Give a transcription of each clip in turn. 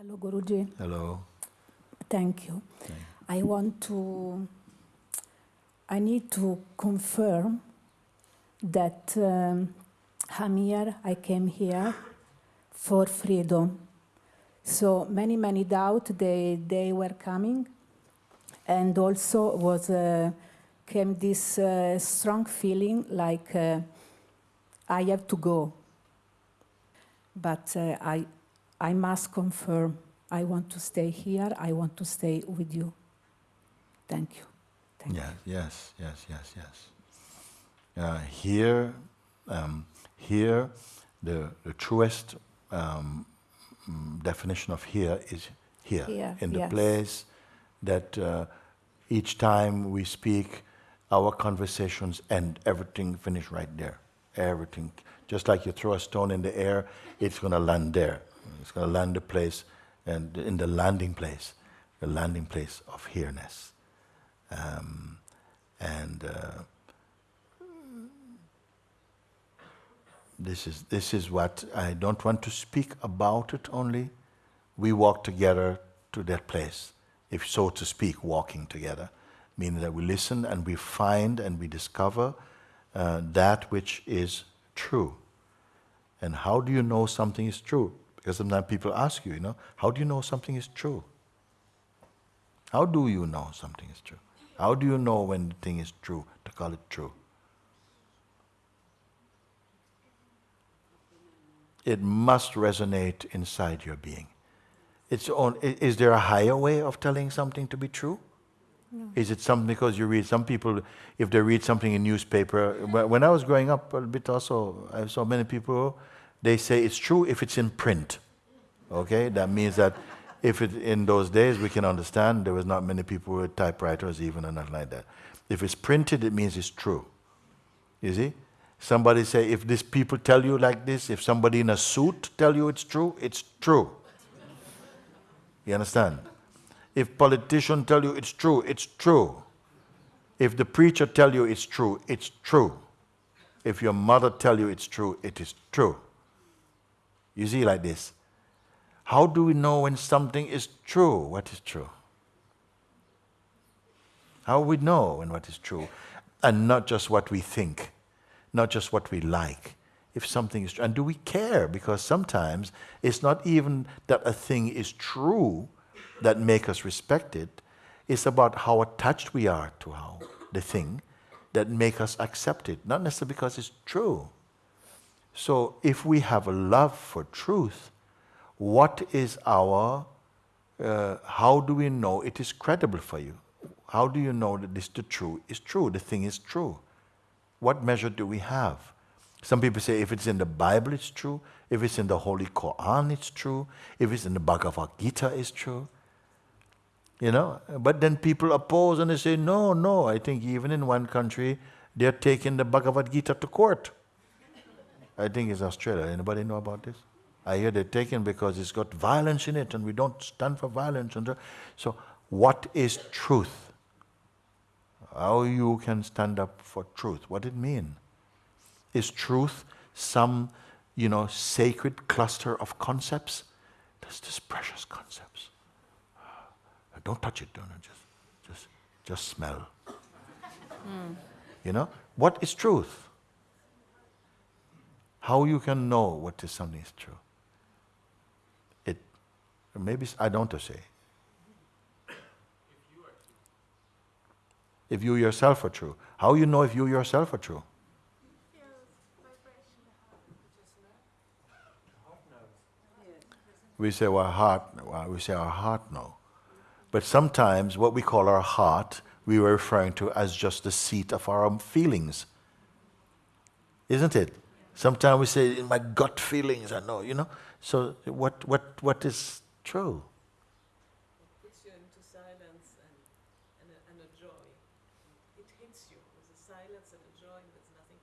Hello, Guruji. Hello. Thank you. I want to, I need to confirm that um, I'm here, I came here for freedom. So many, many doubt they, they were coming. And also was, uh, came this uh, strong feeling like uh, I have to go. But uh, I, I must confirm I want to stay here, I want to stay with you. Thank you. Thank yes, yes, yes, yes, yes. Uh, here, um, here, the, the truest um, mm, definition of here is here, Here, in the yes. place that uh, each time we speak, our conversations end, everything finish right there. Everything, just like you throw a stone in the air, it's going to land there. It's going to land the place, and in the landing place, the landing place of here-ness. Um, and uh, this is this is what I don't want to speak about it only. We walk together to that place, if so to speak, walking together, meaning that we listen and we find and we discover uh, that which is true. And how do you know something is true? Because sometimes people ask you, you know, how do you know something is true? How do you know something is true? How do you know when the thing is true to call it true? It must resonate inside your being. It's on, is there a higher way of telling something to be true? Is it something because you read some people, if they read something in newspaper, when I was growing up a bit also, I saw many people, they say it's true if it's in print. Okay, that means that if it in those days we can understand there was not many people with typewriters even or nothing like that. If it's printed, it means it's true. You see? Somebody say if these people tell you like this, if somebody in a suit tell you it's true, it's true. You understand? If politicians tell you it's true, it's true. If the preacher tell you it's true, it's true. If your mother tell you it's true, it is true. You see like this. How do we know when something is true? What is true? How we know when what is true? And not just what we think, not just what we like. If something is true, and do we care? Because sometimes it's not even that a thing is true that make us respect it. It's about how attached we are to how the thing that make us accept it, not necessarily because it's true. So if we have a love for truth, what is our, uh, how do we know it is credible for you? How do you know that this the true is true, the thing is true? What measure do we have? Some people say if it's in the Bible, it's true. If it's in the Holy Quran, it's true. If it's in the Bhagavad Gita, it's true. You know, but then people oppose and they say, no, no. I think even in one country, they're taking the Bhagavad Gita to court. I think it's Australia. Anybody know about this? I hear they're taken because it's got violence in it and we don't stand for violence. And so- what is truth? How you can stand up for truth? What it mean? Is truth some, you know, sacred cluster of concepts? There's this precious concepts. Don't touch it, don't just, just, just smell. Hmm. You know, what is truth? How you can know what is something is true? It maybe I don't say. If you yourself are true, how you know if you yourself are true? We say our heart. We say our heart no, but sometimes what we call our heart, we were referring to as just the seat of our feelings. Isn't it? Sometimes we say, in my gut feelings, I know, you know. So what, what, what is true? puts you into silence and, and, a, and a joy. It hits you with a silence and a joy that's nothing.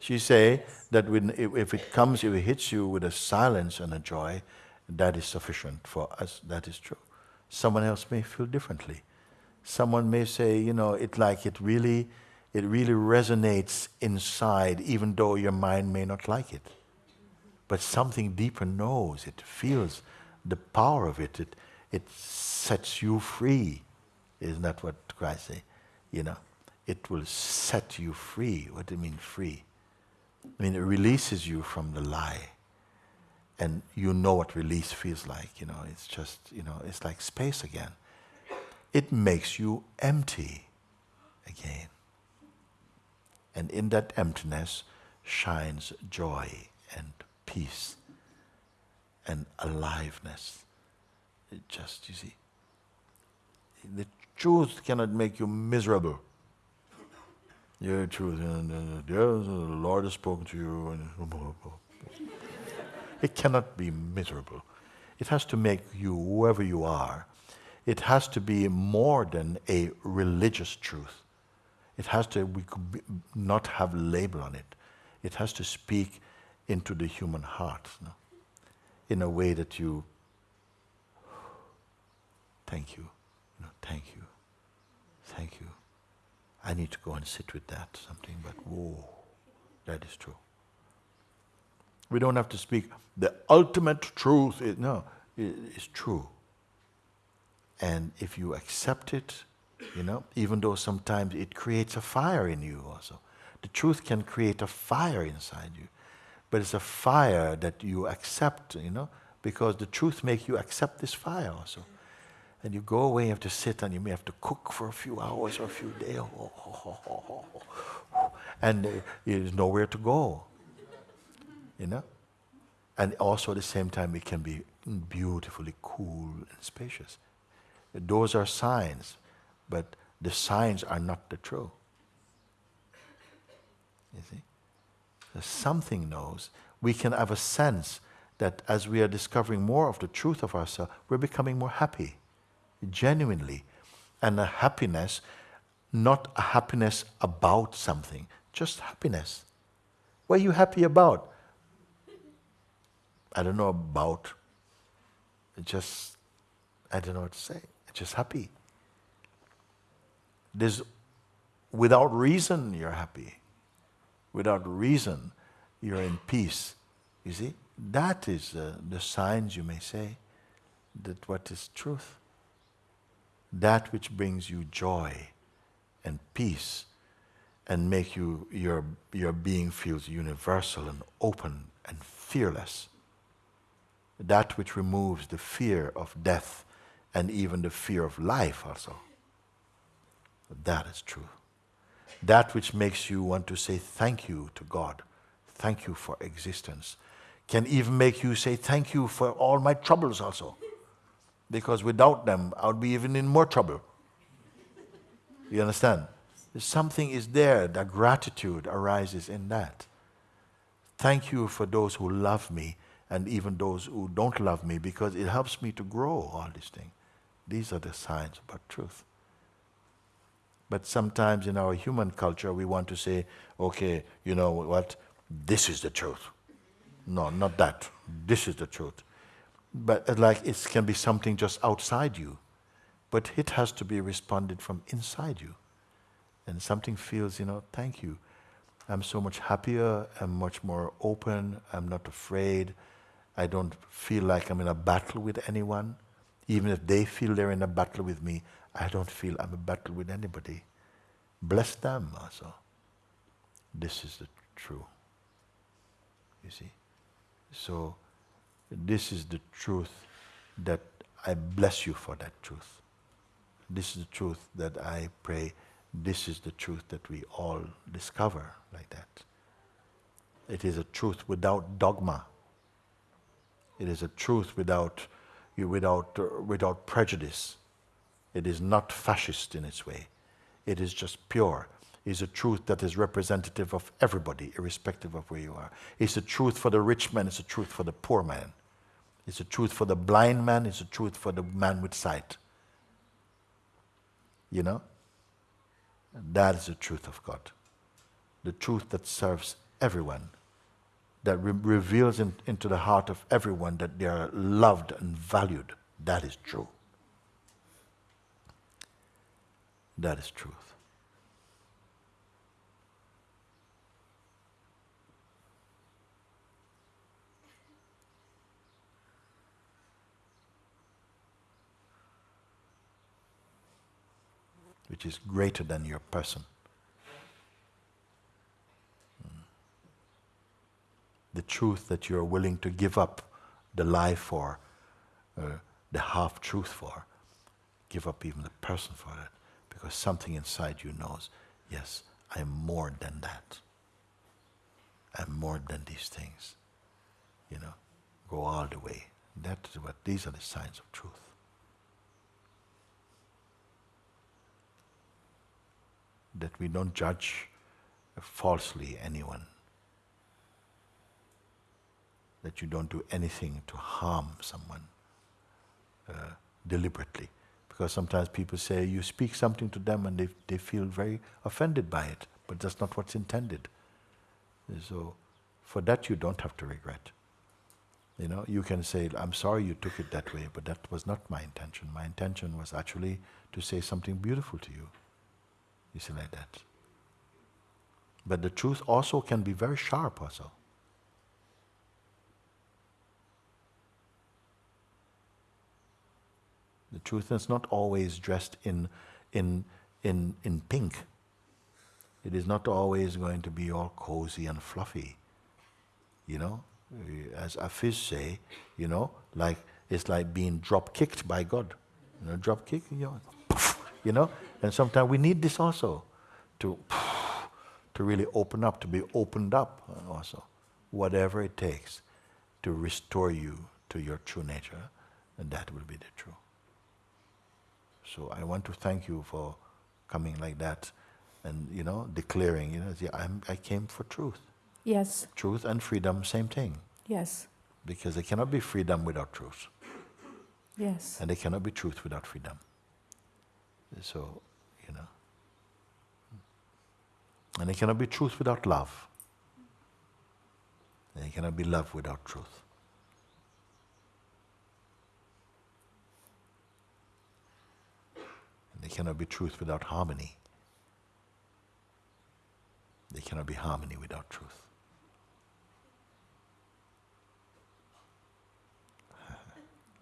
She say that when, if, if it comes, if it hits you with a silence and a joy, that is sufficient for us. That is true. Someone else may feel differently. Someone may say, you know, it like it really, it really resonates inside, even though your mind may not like it. But something deeper knows, it feels the power of it, it, it sets you free. Isn't that what Christ say? You know, it will set you free. What do you mean free? I mean, it releases you from the lie. And you know what release feels like, you know, it's just, you know, it's like space again. It makes you empty again. And in that emptiness shines joy and peace and aliveness. It just, you see, the truth cannot make you miserable. Yeah, truth. And, uh, the Lord has spoken to you. it cannot be miserable. It has to make you whoever you are. It has to be more than a religious truth. It has to we could not have label on it. It has to speak into the human heart in a way that you thank you, you know, thank you, thank you. I need to go and sit with that something, but whoa, that is true. We don't have to speak the ultimate truth. Is, no, it is true. And if you accept it, you know, even though sometimes it creates a fire in you also. The truth can create a fire inside you. But it's a fire that you accept, you know, because the truth makes you accept this fire also. And you go away, you have to sit and you may have to cook for a few hours or a few days. And there's nowhere to go. You know? And also at the same time, it can be beautifully cool and spacious. Those are signs, but the signs are not the truth. You see? something knows. We can have a sense that as we are discovering more of the truth of ourselves, we're becoming more happy, genuinely. And a happiness, not a happiness about something, just happiness. What are you happy about? I don't know about. Just, I don't know what to say. Just happy. There's, without reason, you're happy without reason, you're in peace. You see? That is uh, the signs, you may say, that what is truth. That which brings you joy and peace and make you, your, your being feels universal and open and fearless. That which removes the fear of death and even the fear of life also. That is true that which makes you want to say thank you to God, thank you for existence, can even make you say thank you for all my troubles also. Because without them, I would be even in more trouble. You understand? Something is there, that gratitude arises in that. Thank you for those who love me and even those who don't love me because it helps me to grow all these things. These are the signs about truth. But sometimes in our human culture, we want to say, okay, you know what, this is the truth. No, not that. This is the truth. But uh, like it can be something just outside you, but it has to be responded from inside you. And something feels, you know, thank you. I'm so much happier, I'm much more open, I'm not afraid. I don't feel like I'm in a battle with anyone. Even if they feel they're in a battle with me, I don't feel I'm in a battle with anybody. Bless them also. This is the true. You see? So, this is the truth that I bless you for that truth. This is the truth that I pray. This is the truth that we all discover like that. It is a truth without dogma. It is a truth without, you without, without prejudice. It is not fascist in its way. It is just pure. It's a truth that is representative of everybody, irrespective of where you are. It's a truth for the rich man, it's a truth for the poor man. It's a truth for the blind man, it's a truth for the man with sight. You know? That is the truth of God. The truth that serves everyone, that re- reveals in, into the heart of everyone that they are loved and valued. That is true. That is truth. Which is greater than your person. Hmm. The truth that you're willing to give up the lie for, uh, the half truth for, give up even the person for it because something inside you knows, yes, I'm more than that. I'm more than these things. You know, go all the way. That is what these are the signs of truth. That we don't judge falsely anyone. That you don't do anything to harm someone uh, deliberately. Because sometimes people say you speak something to them and they, they feel very offended by it, but that's not what's intended. So, for that, you don't have to regret. You know, you can say, I'm sorry you took it that way, but that was not my intention. My intention was actually to say something beautiful to you. You see, like that. But the truth also can be very sharp, also. The truth is not always dressed in, in, in, in pink. It is not always going to be all cozy and fluffy. You know, as Afiz say, you know, like it's like being drop kicked by God. You know, drop kick, you know, you know. And sometimes we need this also to to really open up, to be opened up also, whatever it takes to restore you to your true nature, and that will be the truth. So I want to thank you for coming like that and, you know, declaring, you know, I'm, I came for truth. Yes. Truth and freedom, same thing. Yes. Because there cannot be freedom without truth. Yes. And there cannot be truth without freedom. So, you know. And there cannot be truth without love. And there cannot be love without truth. And there cannot be truth without harmony. There cannot be harmony without truth.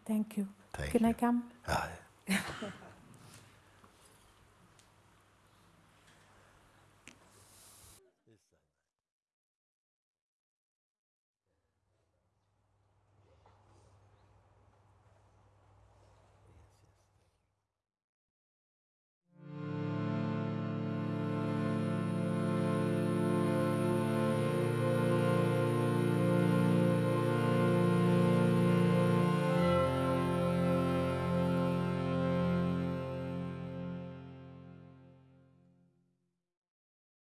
Thank you. Thank Can you. I come? Ah,